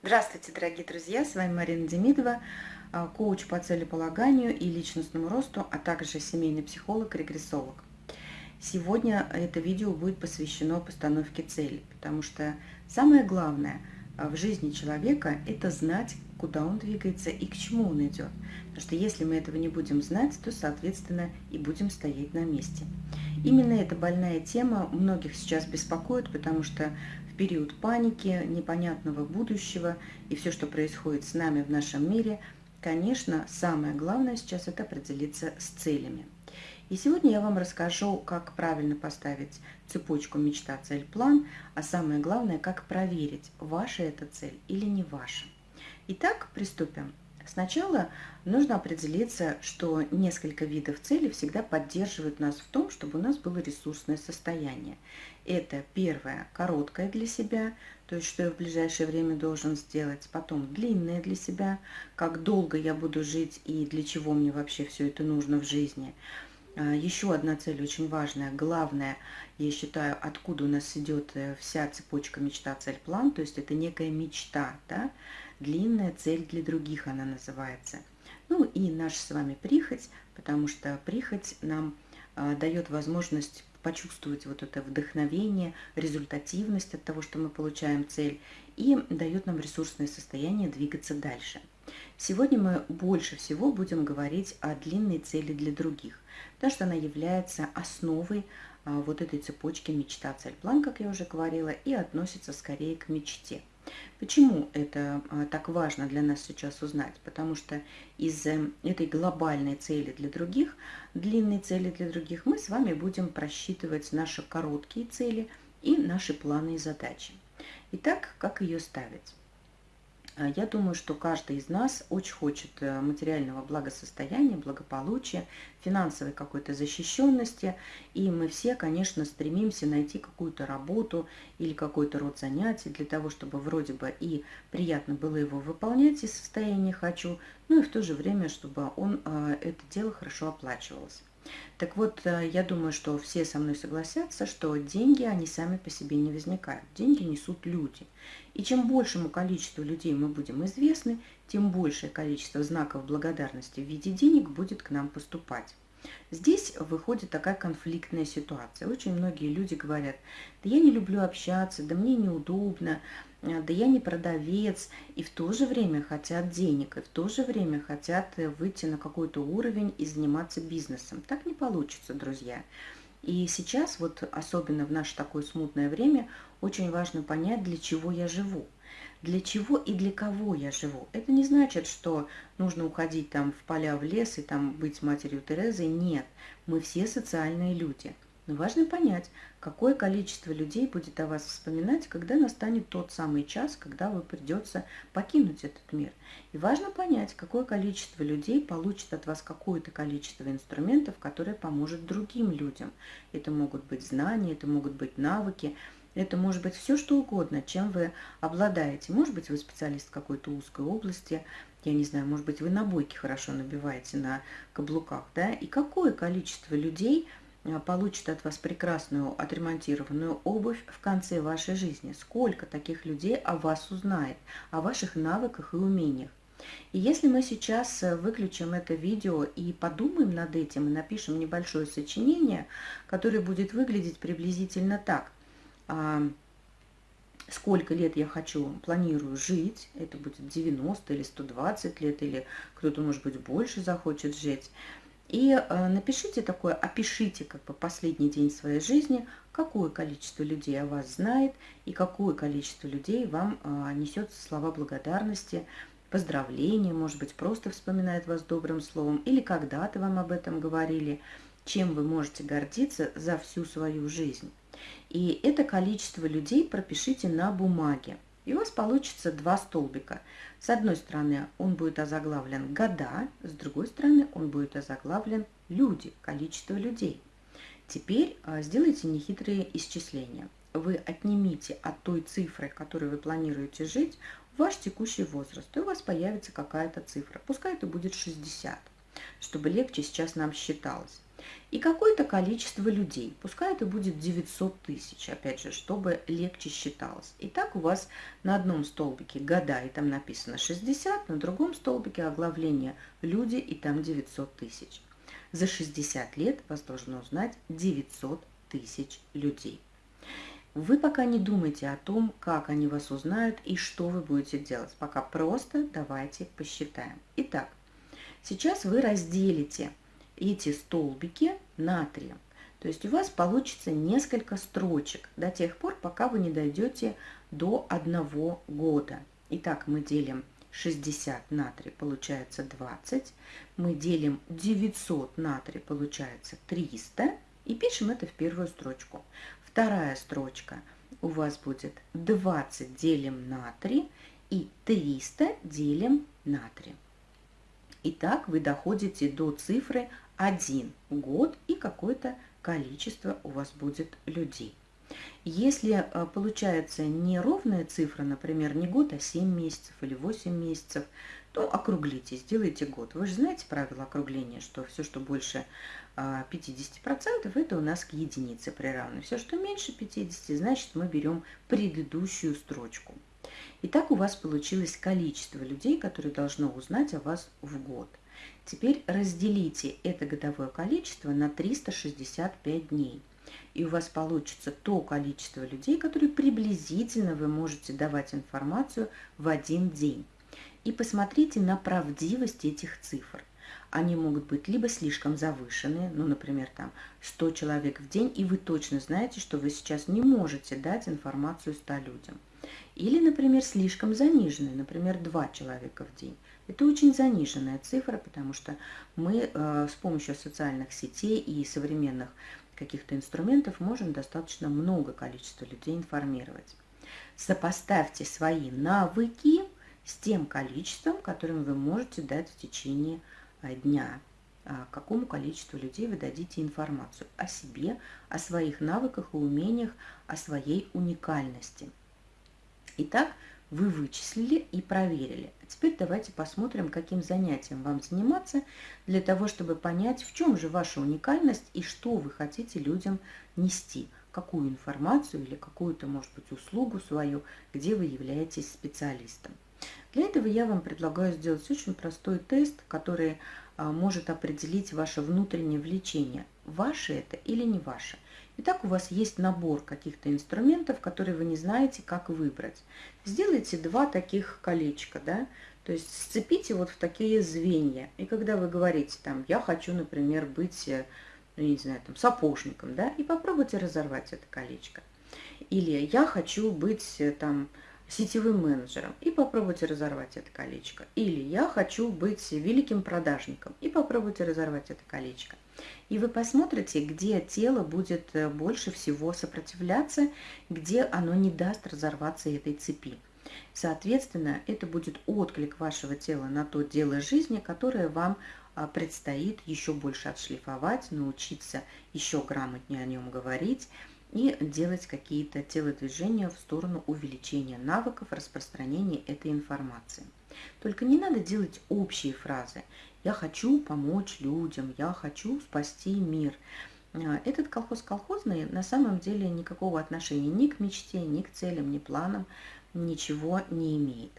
Здравствуйте, дорогие друзья! С вами Марина Демидова, а, коуч по целеполаганию и личностному росту, а также семейный психолог, регрессолог. Сегодня это видео будет посвящено постановке цели, потому что самое главное а, в жизни человека – это знать, куда он двигается и к чему он идет. Потому что если мы этого не будем знать, то, соответственно, и будем стоять на месте. Именно эта больная тема многих сейчас беспокоит, потому что период паники, непонятного будущего и все, что происходит с нами в нашем мире, конечно, самое главное сейчас это определиться с целями. И сегодня я вам расскажу, как правильно поставить цепочку мечта, цель, план, а самое главное, как проверить, ваша эта цель или не ваша. Итак, приступим. Сначала нужно определиться, что несколько видов целей всегда поддерживают нас в том, чтобы у нас было ресурсное состояние. Это первое, короткое для себя, то есть что я в ближайшее время должен сделать. Потом длинное для себя, как долго я буду жить и для чего мне вообще все это нужно в жизни. А, Еще одна цель очень важная, главная, я считаю, откуда у нас идет э, вся цепочка мечта, цель, план, то есть это некая мечта, да, длинная цель для других она называется. Ну и наша с вами прихоть, потому что прихоть нам э, дает возможность почувствовать вот это вдохновение, результативность от того, что мы получаем цель, и дает нам ресурсное состояние двигаться дальше. Сегодня мы больше всего будем говорить о длинной цели для других, потому что она является основой а, вот этой цепочки мечта, цель, план, как я уже говорила, и относится скорее к мечте. Почему это а, так важно для нас сейчас узнать? Потому что из э, этой глобальной цели для других, длинной цели для других, мы с вами будем просчитывать наши короткие цели и наши планы и задачи. Итак, как ее ставить? А, я думаю, что каждый из нас очень хочет э, материального благосостояния, благополучия, финансовой какой-то защищенности. И мы все, конечно, стремимся найти какую-то работу или какой-то род занятий для того, чтобы вроде бы и приятно было его выполнять из состояния «хочу», ну и в то же время, чтобы он, э, это дело хорошо оплачивалось. Так вот, э, я думаю, что все со мной согласятся, что деньги, они сами по себе не возникают. Деньги несут люди. И чем большему количеству людей мы будем известны, тем большее количество знаков благодарности в виде денег будет к нам поступать. Здесь выходит такая конфликтная ситуация. Очень многие люди говорят, да я не люблю общаться, да мне неудобно, да я не продавец, и в то же время хотят денег, и в то же время хотят э, выйти на какой-то уровень и заниматься бизнесом. Так не получится, друзья. И сейчас, вот особенно в наше такое смутное время, очень важно понять, для чего я живу для чего и для кого я живу. Это не значит, что нужно уходить там в поля, в лес и там быть матерью Терезы. Нет, мы все социальные люди. Но важно понять, какое количество людей будет о вас вспоминать, когда настанет тот самый час, когда вы придется покинуть этот мир. И важно понять, какое количество людей получит от вас какое-то количество инструментов, которое поможет другим людям. Это могут быть знания, это могут быть навыки, это может быть все, что угодно, чем вы обладаете. Может быть, вы специалист какой-то узкой области, я не знаю, может быть, вы на бойке хорошо набиваете на каблуках, да, и какое количество людей получит от вас прекрасную отремонтированную обувь в конце вашей жизни. Сколько таких людей о вас узнает, о ваших навыках и умениях. И если мы сейчас э, выключим это видео и подумаем над этим, и напишем небольшое сочинение, которое будет выглядеть приблизительно так а, сколько лет я хочу, планирую жить, это будет 90 или 120 лет, или кто-то, может быть, больше захочет жить. И э, напишите такое, опишите как бы последний день своей жизни, какое количество людей о вас знает и какое количество людей вам э, несет слова благодарности, поздравления, может быть, просто вспоминает вас добрым словом, или когда-то вам об этом говорили, чем вы можете гордиться за всю свою жизнь. И это количество людей пропишите на бумаге. И у вас получится два столбика. С одной стороны он будет озаглавлен года, с другой стороны он будет озаглавлен люди, количество людей. Теперь а, сделайте нехитрые исчисления. Вы отнимите от той цифры, которой вы планируете жить, ваш текущий возраст, и у вас появится какая-то цифра. Пускай это будет 60. чтобы легче сейчас нам считалось. И какое-то количество людей, пускай это будет 900 тысяч, опять же, чтобы легче считалось. Итак, у вас на одном столбике года, и там написано 60, на другом столбике оглавление люди, и там 900 тысяч. За 60 лет вас должно узнать 900 тысяч людей. Вы пока не думайте о том, как они вас узнают и что вы будете делать. Пока просто давайте посчитаем. Итак, сейчас вы разделите эти столбики на три. То есть у вас получится несколько строчек до тех пор, пока вы не дойдете до одного года. Итак, мы делим 60 на 3, получается 20. Мы делим 900 на 3, получается 300. И пишем это в первую строчку. Вторая строчка у вас будет 20 делим на 3 и 300 делим на 3. Итак, вы доходите до цифры 1 год и какое-то количество у вас будет людей. Если э, получается неровная цифра, например, не год, а 7 месяцев или 8 месяцев, то округлите, сделайте год. Вы же знаете правило округления, что все, что больше 50%, а, это у нас к единице приравнено. Все, что меньше 50, значит мы берем предыдущую строчку. Итак, у вас получилось количество людей, которые должно узнать о вас в год. Теперь разделите это годовое количество на 365 дней. И у вас получится то количество людей, которые приблизительно вы можете давать информацию в один день. И посмотрите на правдивость этих цифр они могут быть либо слишком завышенные, ну, например, там 100 человек в день, и вы точно знаете, что вы сейчас не можете дать информацию 100 людям. Или, например, слишком заниженные, например, 2 человека в день. Это очень заниженная цифра, потому что мы э, с помощью социальных сетей и современных каких-то инструментов можем достаточно много количества людей информировать. Сопоставьте свои навыки с тем количеством, которым вы можете дать в течение Э, дня, а, какому количеству людей вы дадите информацию о себе, о своих навыках и умениях, о своей уникальности. Итак, вы вычислили и проверили. А теперь давайте посмотрим, каким занятием вам заниматься, для того, чтобы понять, в чем же ваша уникальность и что вы хотите людям нести, какую информацию или какую-то, может быть, услугу свою, где вы являетесь специалистом. Для этого я вам предлагаю сделать очень простой тест, который а, может определить ваше внутреннее влечение, ваше это или не ваше. Итак, у вас есть набор каких-то инструментов, которые вы не знаете, как выбрать. Сделайте два таких колечка, да, то есть сцепите вот в такие звенья. И когда вы говорите там, я хочу, например, быть, э, ну, не знаю, там, сапожником, да, и попробуйте разорвать это колечко. Или я хочу быть э, там сетевым менеджером и попробуйте разорвать это колечко. Или я хочу быть великим продажником и попробуйте разорвать это колечко. И вы посмотрите, где тело будет э, больше всего сопротивляться, где оно не даст разорваться этой цепи. Соответственно, это будет отклик вашего тела на то дело жизни, которое вам а, предстоит еще больше отшлифовать, научиться еще грамотнее о нем говорить, и делать какие-то телодвижения в сторону увеличения навыков распространения этой информации. Только не надо делать общие фразы. «Я хочу помочь людям», «Я хочу спасти мир». А, этот колхоз колхозный на самом деле никакого отношения ни к мечте, ни к целям, ни планам ничего не имеет.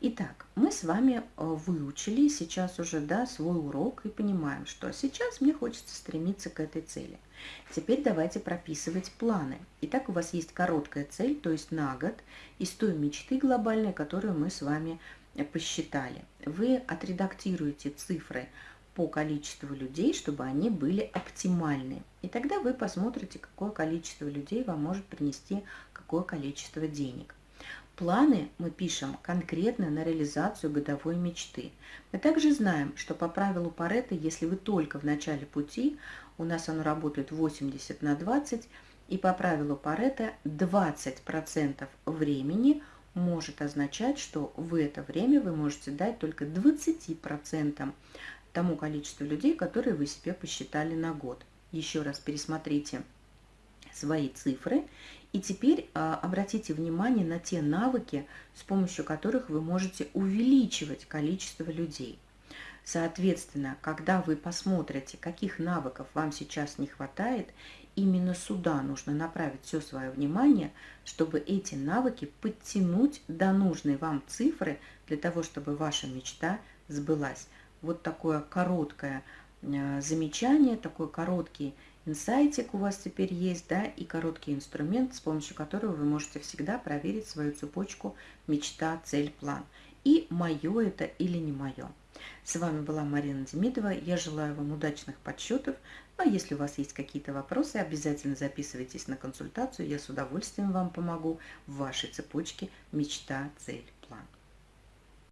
Итак, мы с вами э, выучили сейчас уже да, свой урок и понимаем, что сейчас мне хочется стремиться к этой цели. Теперь давайте прописывать планы. Итак, у вас есть короткая цель, то есть на год, из той мечты глобальной, которую мы с вами посчитали. Вы отредактируете цифры по количеству людей, чтобы они были оптимальны. И тогда вы посмотрите, какое количество людей вам может принести какое количество денег. Планы мы пишем конкретно на реализацию годовой мечты. Мы также знаем, что по правилу Паретта, если вы только в начале пути, у нас оно работает 80 на 20, и по правилу Паретта 20% времени может означать, что в это время вы можете дать только 20% тому количеству людей, которые вы себе посчитали на год. Еще раз пересмотрите свои цифры и теперь а, обратите внимание на те навыки, с помощью которых вы можете увеличивать количество людей. Соответственно, когда вы посмотрите, каких навыков вам сейчас не хватает, именно сюда нужно направить все свое внимание, чтобы эти навыки подтянуть до нужной вам цифры для того, чтобы ваша мечта сбылась. Вот такое короткое э, замечание, такой короткий инсайтик у вас теперь есть, да, и короткий инструмент, с помощью которого вы можете всегда проверить свою цепочку мечта, цель, план. И мое это или не мое. С вами была Марина Демидова. Я желаю вам удачных подсчетов. Ну, а если у вас есть какие-то вопросы, обязательно записывайтесь на консультацию. Я с удовольствием вам помогу в вашей цепочке мечта, цель.